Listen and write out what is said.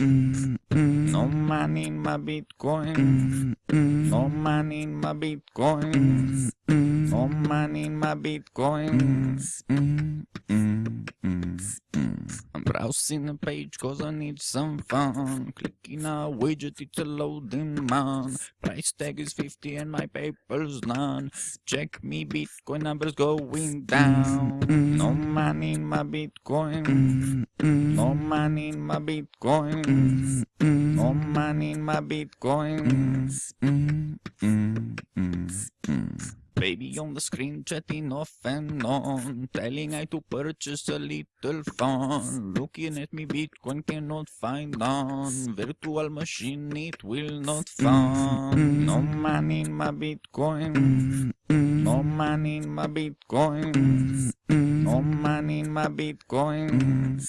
money in my Bitcoin. No money in my Bitcoin. Mm-hmm. No money in my Bitcoin. Mm-hmm. Mm-hmm. I'm browsing the page cause I need some fun. Clicking a widget, it's a loading man. Price tag is 50 and my paper's none. Check me Bitcoin numbers going down. No money in my Bitcoin. Money in my Bitcoin. Mm-hmm. No money in my Bitcoin. Mm-hmm. Mm-hmm. Baby on the screen chatting off and on Telling I to purchase a little fun Looking at me Bitcoin cannot find none. Virtual machine it will not find. No money in my Bitcoin. No money in my Bitcoin. No money in my Bitcoin